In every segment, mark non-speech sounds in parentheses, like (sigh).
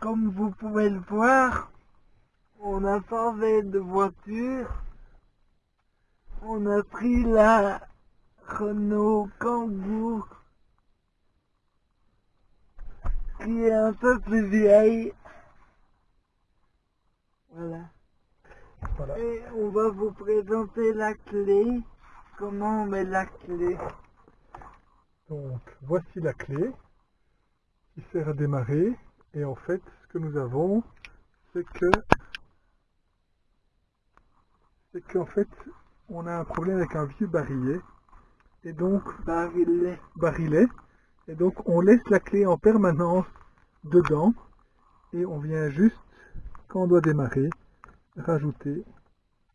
comme vous pouvez le voir, on a changé de voiture. On a pris la Renault Kangoo qui est un peu plus vieille. Voilà. Voilà. Et on va vous présenter la clé. Comment on met la clé? Donc voici la clé qui sert à démarrer. Et en fait, ce que nous avons, c'est que c'est qu'en fait, on a un problème avec un vieux barillet. Et donc, Barillet. barillet. Et donc, on laisse la clé en permanence dedans. Et on vient juste, quand on doit démarrer, rajouter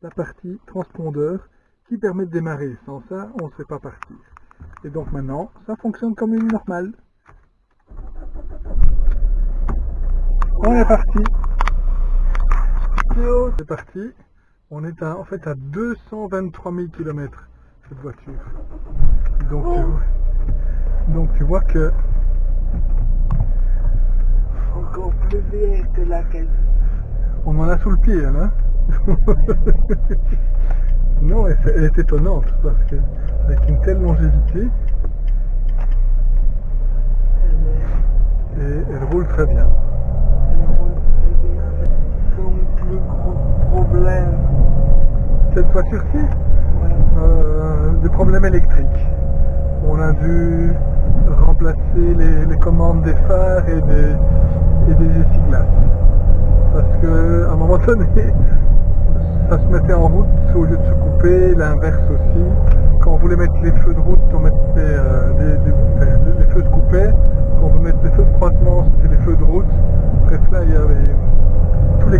la partie transpondeur qui permet de démarrer. Sans ça, on ne serait pas partir. Et donc maintenant, ça fonctionne comme une normale. On est parti. C'est parti. On est à- en fait à 223 000 km cette voiture. Donc, tu, vois- donc tu vois que Encore plus que on en a sous le pied, hein (laughs) Non, elle, elle est étonnante parce que avec une telle longévité, et elle roule très bien. Cette Ouais. euh, des problèmes électriques. On a dû remplacer les, commandes des phares et des, essuie-glaces. Parce que à un moment donné, (laughs) ça se mettait en route au lieu de se couper, l'inverse aussi. Quand on voulait mettre les feux de route, on mettait euh, des, les feux se coupaient. Quand on voulait mettre les feux de croisement, c'était les feux de route. Bref, là, il y avait tous les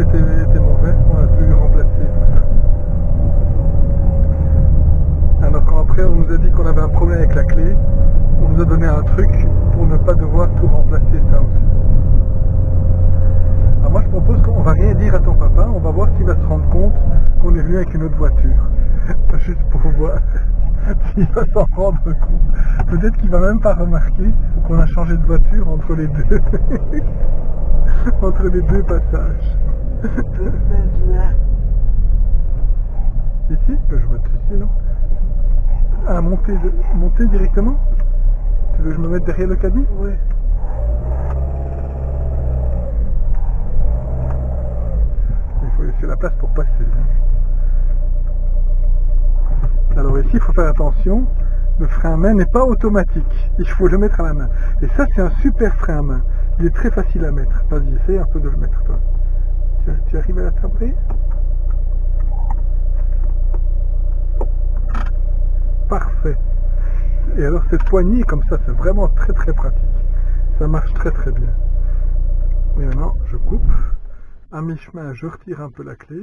étaient, étaient mauvais. On a dû remplacer tout ça. Alors quand après on nous a dit qu'on avait un problème avec la clé, on nous a donné un truc pour ne pas devoir tout remplacer ça aussi. Alors moi je propose qu'on va rien dire à ton papa, on va voir s'il va se rendre compte qu'on est venu avec une autre voiture. (laughs) Juste pour voir (laughs) s'il va s'en rendre compte. Peut-être qu'il va même pas remarquer qu'on a changé de voiture entre les deux. (laughs) (laughs) entre les deux passages. (laughs) Ici? Je vais mettre ici, non? Ah, monter, monter directement? Tu veux que je me mette derrière le caddie? Oui. Il faut laisser la place pour passer. hein. Alors ici, il faut faire attention. Le frein à main n'est pas automatique. Il faut le mettre à la main. Et ça, c'est un super frein à main. Il est très facile à mettre. Vas-y, essaye un peu de le mettre, toi. Tu, arrives à l'attraper? Parfait. Et alors, cette poignée, comme ça, c'est vraiment très très pratique. Ça marche très très bien. Et maintenant, je coupe. À mi-chemin, je retire un peu la clé.